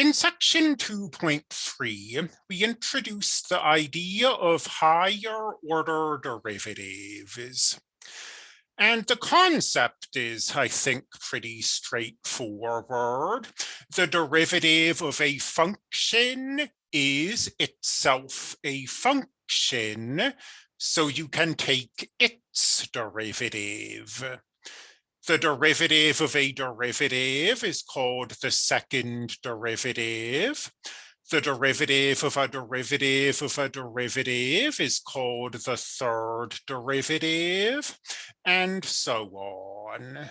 In section 2.3, we introduced the idea of higher order derivatives. And the concept is, I think, pretty straightforward. The derivative of a function is itself a function, so you can take its derivative. The derivative of a derivative is called the second derivative. The derivative of a derivative of a derivative is called the third derivative, and so on.